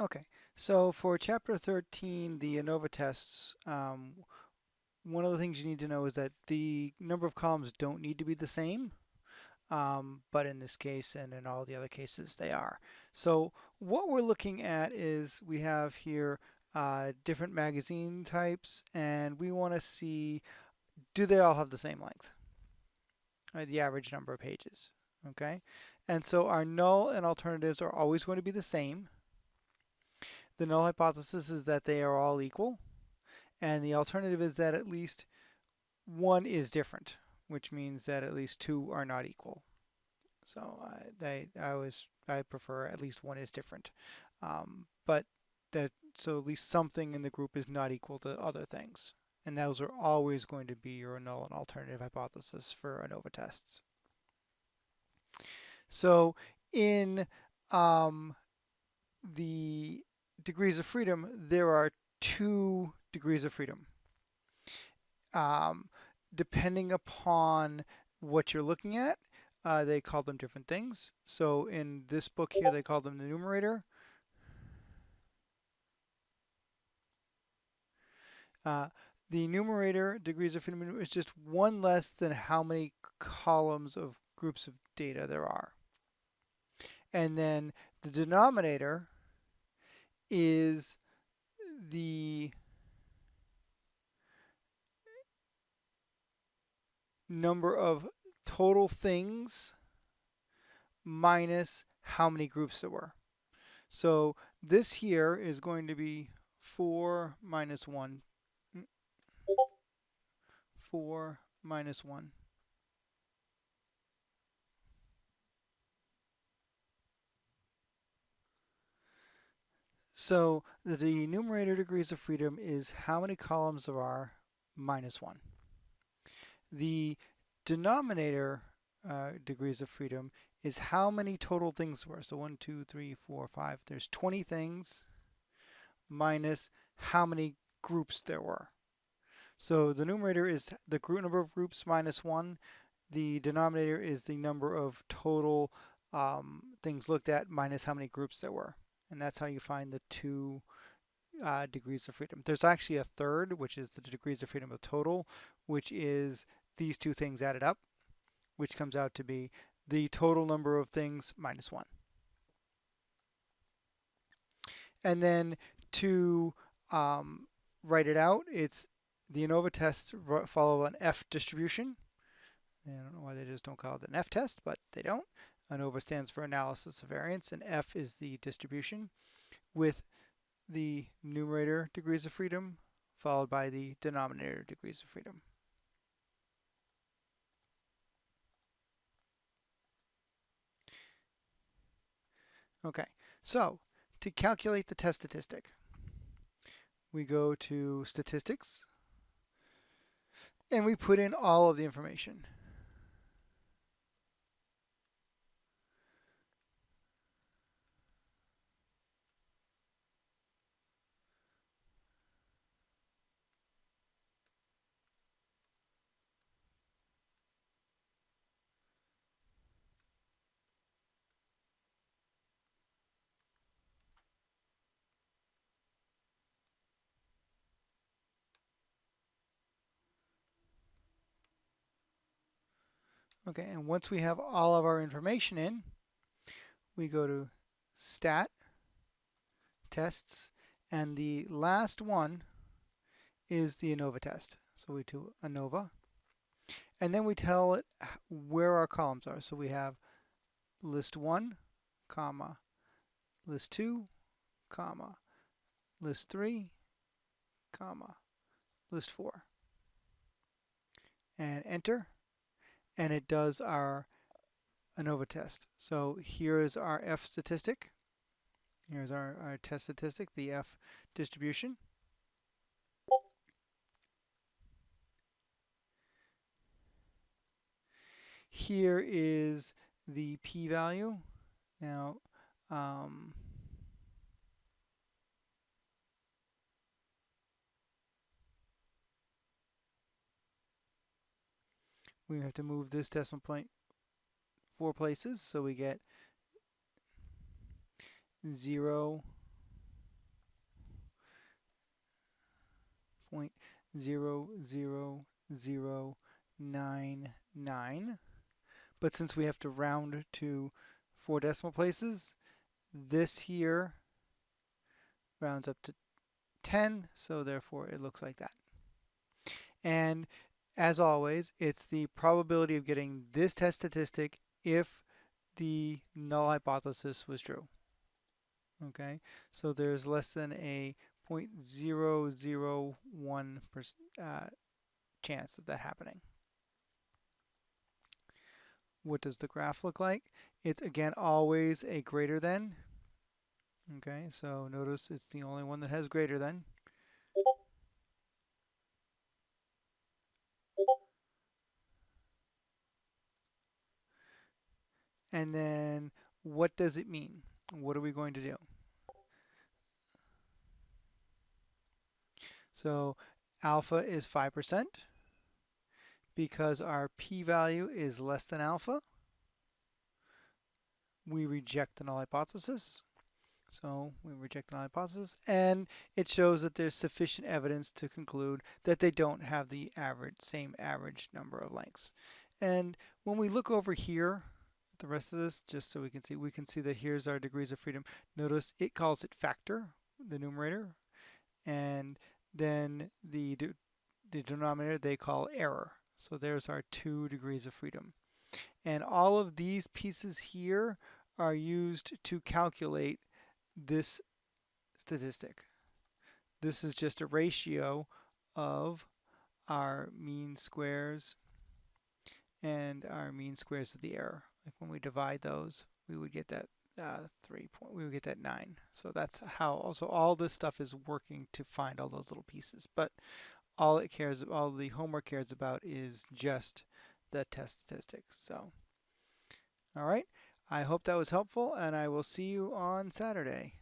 Okay, so for chapter 13, the ANOVA tests, um, one of the things you need to know is that the number of columns don't need to be the same, um, but in this case and in all the other cases they are. So what we're looking at is we have here uh, different magazine types and we want to see do they all have the same length? Uh, the average number of pages. Okay, and so our null and alternatives are always going to be the same. The null hypothesis is that they are all equal, and the alternative is that at least one is different, which means that at least two are not equal. So they, I always I prefer at least one is different, um, but that so at least something in the group is not equal to other things, and those are always going to be your null and alternative hypothesis for ANOVA tests. So in um, the degrees of freedom, there are two degrees of freedom. Um, depending upon what you're looking at, uh, they call them different things. So in this book here, they call them the numerator. Uh, the numerator degrees of freedom is just one less than how many columns of groups of data there are. And then the denominator is the number of total things minus how many groups there were. So this here is going to be 4 minus 1. Mm. 4 minus 1. So the numerator degrees of freedom is how many columns there are minus 1. The denominator uh, degrees of freedom is how many total things there were. So 1, 2, 3, 4, 5. There's 20 things minus how many groups there were. So the numerator is the group number of groups minus 1. The denominator is the number of total um, things looked at minus how many groups there were and that's how you find the two uh, degrees of freedom. There's actually a third, which is the degrees of freedom of total, which is these two things added up, which comes out to be the total number of things minus one. And then to um, write it out, it's the ANOVA tests follow an F distribution. I don't know why they just don't call it an F test, but they don't. ANOVA stands for analysis of variance, and F is the distribution with the numerator degrees of freedom followed by the denominator degrees of freedom. Okay, so to calculate the test statistic, we go to statistics and we put in all of the information. Okay, and once we have all of our information in, we go to stat, tests, and the last one is the ANOVA test. So we do ANOVA, and then we tell it where our columns are. So we have list 1, comma, list 2, comma, list 3, comma, list 4. And enter and it does our ANOVA test. So here is our F statistic. Here's our, our test statistic, the F distribution. Here is the p-value. Now, um, we have to move this decimal point four places, so we get 0 point zero zero zero nine nine. But since we have to round to four decimal places, this here rounds up to 10, so therefore it looks like that. And as always, it's the probability of getting this test statistic if the null hypothesis was true. Okay, so there's less than a 0.001 uh, chance of that happening. What does the graph look like? It's again always a greater than. Okay, so notice it's the only one that has greater than. And then what does it mean? What are we going to do? So alpha is 5% because our p-value is less than alpha. We reject the null hypothesis. So we reject the null hypothesis and it shows that there's sufficient evidence to conclude that they don't have the average same average number of lengths. And when we look over here the rest of this just so we can see we can see that here's our degrees of freedom. Notice it calls it factor the numerator and then the the denominator they call error. So there's our two degrees of freedom. And all of these pieces here are used to calculate this statistic. This is just a ratio of our mean squares and our mean squares of the error like when we divide those, we would get that uh, three point, we would get that nine. So that's how, also all this stuff is working to find all those little pieces. But all it cares, all the homework cares about is just the test statistics. So, all right. I hope that was helpful and I will see you on Saturday.